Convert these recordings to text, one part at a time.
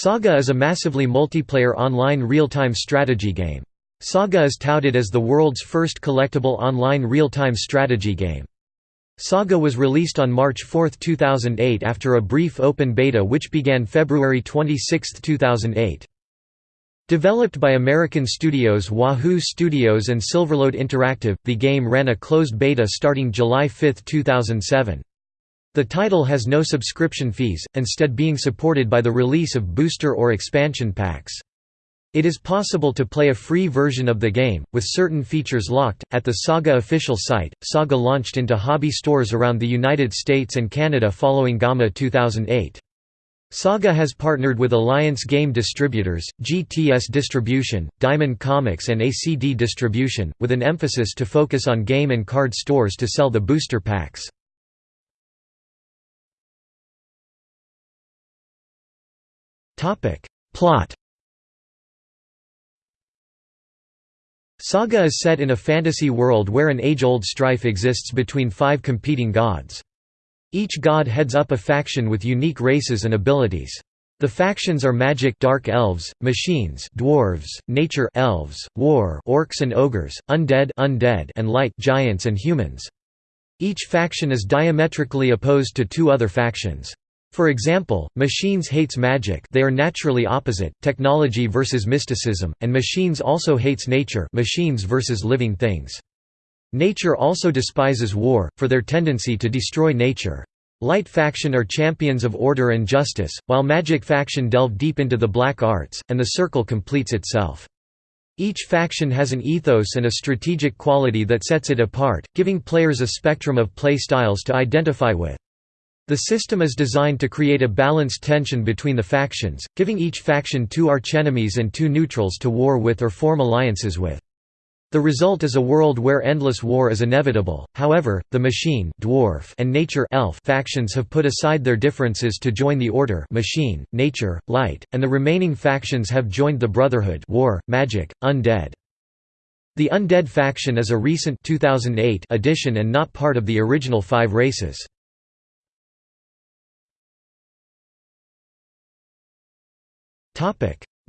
Saga is a massively multiplayer online real-time strategy game. Saga is touted as the world's first collectible online real-time strategy game. Saga was released on March 4, 2008 after a brief open beta which began February 26, 2008. Developed by American studios Wahoo Studios and Silverlode Interactive, the game ran a closed beta starting July 5, 2007. The title has no subscription fees, instead being supported by the release of booster or expansion packs. It is possible to play a free version of the game, with certain features locked, at the Saga official site. Saga launched into hobby stores around the United States and Canada following GAMA 2008. Saga has partnered with Alliance Game Distributors, GTS Distribution, Diamond Comics and ACD Distribution, with an emphasis to focus on game and card stores to sell the booster packs. Topic. Plot Saga is set in a fantasy world where an age-old strife exists between five competing gods. Each god heads up a faction with unique races and abilities. The factions are magic dark elves, machines dwarves, nature elves, war orcs and ogres, undead undead and light giants and humans. Each faction is diametrically opposed to two other factions. For example, machines hates magic they are naturally opposite, technology versus mysticism, and machines also hates nature machines versus living things. Nature also despises war, for their tendency to destroy nature. Light faction are champions of order and justice, while magic faction delve deep into the black arts, and the circle completes itself. Each faction has an ethos and a strategic quality that sets it apart, giving players a spectrum of play styles to identify with. The system is designed to create a balanced tension between the factions, giving each faction two archenemies and two neutrals to war with or form alliances with. The result is a world where endless war is inevitable. However, the machine, dwarf, and nature, elf factions have put aside their differences to join the order, machine, nature, light, and the remaining factions have joined the brotherhood, war, magic, undead. The undead faction is a recent 2008 addition and not part of the original five races.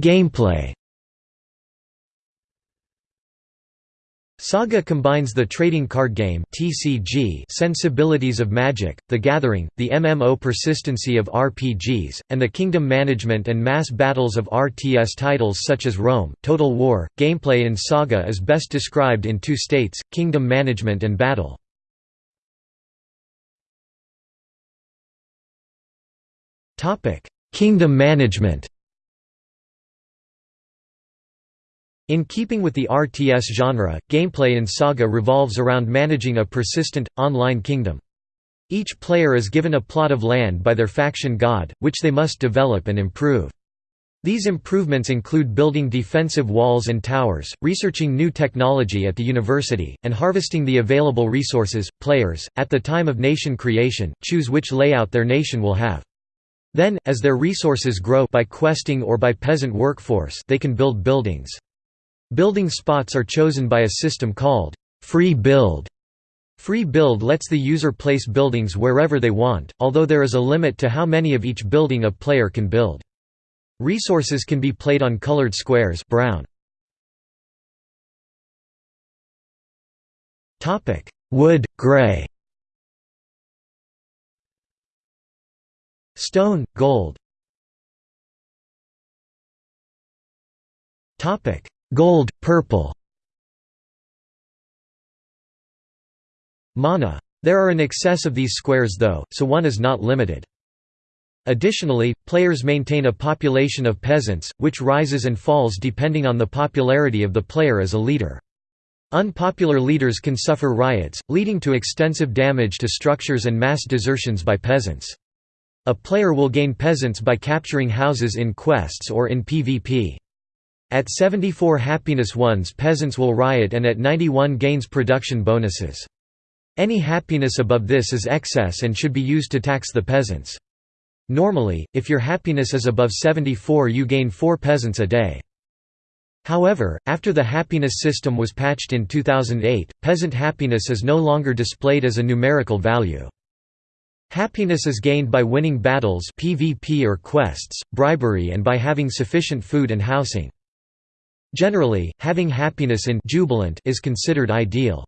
Gameplay Saga combines the trading card game (TCG) sensibilities of Magic, The Gathering, the MMO persistency of RPGs, and the kingdom management and mass battles of RTS titles such as Rome, Total War. Gameplay in Saga is best described in two states: kingdom management and battle. Kingdom management. In keeping with the RTS genre, gameplay in Saga revolves around managing a persistent, online kingdom. Each player is given a plot of land by their faction god, which they must develop and improve. These improvements include building defensive walls and towers, researching new technology at the university, and harvesting the available resources. Players, at the time of nation creation, choose which layout their nation will have. Then, as their resources grow by questing or by peasant workforce they can build buildings. Building spots are chosen by a system called free build. Free build lets the user place buildings wherever they want, although there is a limit to how many of each building a player can build. Resources can be played on colored squares brown. Wood, gray Stone, gold Gold, purple Mana. There are an excess of these squares though, so one is not limited. Additionally, players maintain a population of peasants, which rises and falls depending on the popularity of the player as a leader. Unpopular leaders can suffer riots, leading to extensive damage to structures and mass desertions by peasants. A player will gain peasants by capturing houses in quests or in PvP. At 74 happiness ones peasants will riot and at 91 gains production bonuses. Any happiness above this is excess and should be used to tax the peasants. Normally, if your happiness is above 74 you gain 4 peasants a day. However, after the happiness system was patched in 2008, peasant happiness is no longer displayed as a numerical value. Happiness is gained by winning battles PvP or quests, bribery and by having sufficient food and housing. Generally, having happiness in jubilant is considered ideal.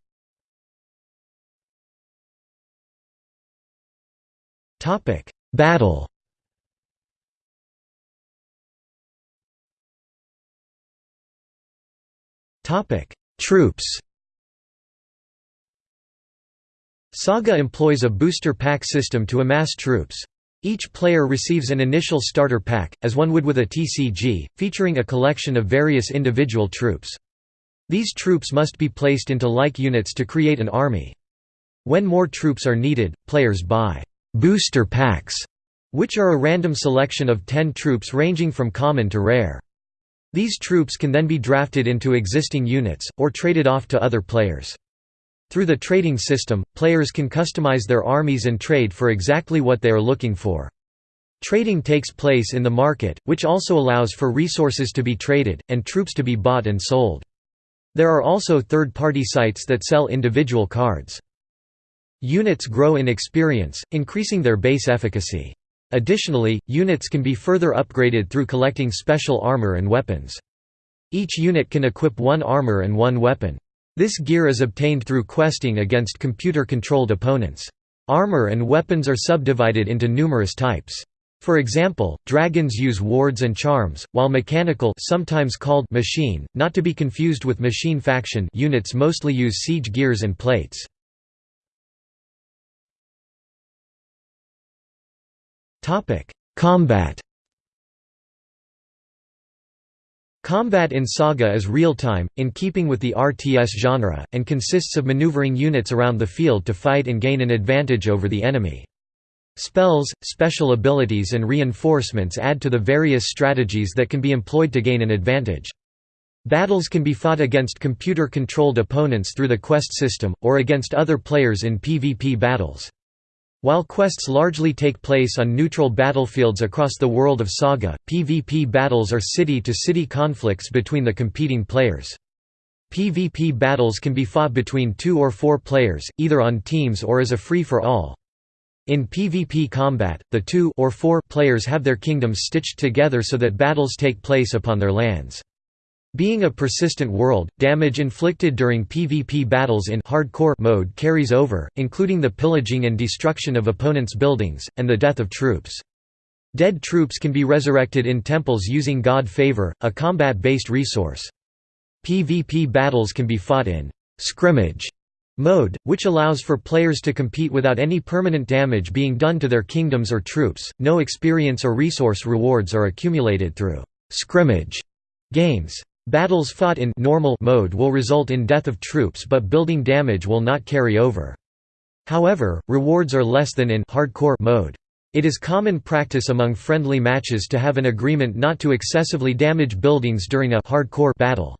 Topic: Battle Topic: Troops Saga employs a booster pack system to amass troops. Each player receives an initial starter pack, as one would with a TCG, featuring a collection of various individual troops. These troops must be placed into like units to create an army. When more troops are needed, players buy «booster packs», which are a random selection of 10 troops ranging from common to rare. These troops can then be drafted into existing units, or traded off to other players. Through the trading system, players can customize their armies and trade for exactly what they are looking for. Trading takes place in the market, which also allows for resources to be traded, and troops to be bought and sold. There are also third-party sites that sell individual cards. Units grow in experience, increasing their base efficacy. Additionally, units can be further upgraded through collecting special armor and weapons. Each unit can equip one armor and one weapon. This gear is obtained through questing against computer-controlled opponents. Armor and weapons are subdivided into numerous types. For example, dragons use wards and charms, while mechanical sometimes called machine, not to be confused with machine faction units mostly use siege gears and plates. Combat Combat in Saga is real-time, in keeping with the RTS genre, and consists of maneuvering units around the field to fight and gain an advantage over the enemy. Spells, special abilities and reinforcements add to the various strategies that can be employed to gain an advantage. Battles can be fought against computer-controlled opponents through the quest system, or against other players in PvP battles. While quests largely take place on neutral battlefields across the world of Saga, PvP battles are city-to-city -city conflicts between the competing players. PvP battles can be fought between two or four players, either on teams or as a free-for-all. In PvP combat, the two or four players have their kingdoms stitched together so that battles take place upon their lands. Being a persistent world, damage inflicted during PvP battles in hardcore mode carries over, including the pillaging and destruction of opponents' buildings, and the death of troops. Dead troops can be resurrected in temples using god favor, a combat-based resource. PvP battles can be fought in scrimmage mode, which allows for players to compete without any permanent damage being done to their kingdoms or troops. No experience or resource rewards are accumulated through scrimmage games. Battles fought in normal mode will result in death of troops but building damage will not carry over. However, rewards are less than in hardcore mode. It is common practice among friendly matches to have an agreement not to excessively damage buildings during a hardcore battle.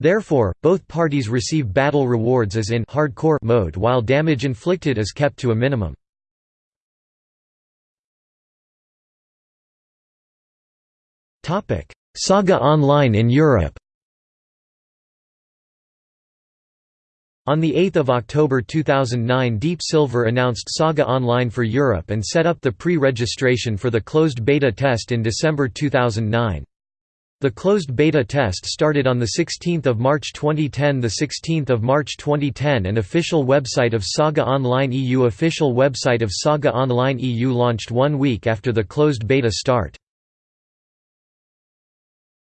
Therefore, both parties receive battle rewards as in hardcore mode while damage inflicted is kept to a minimum. Saga Online in Europe On 8 October 2009 Deep Silver announced Saga Online for Europe and set up the pre-registration for the closed beta test in December 2009. The closed beta test started on 16 March 2010 16 March 2010 and official website of Saga Online EU Official website of Saga Online EU launched one week after the closed beta start.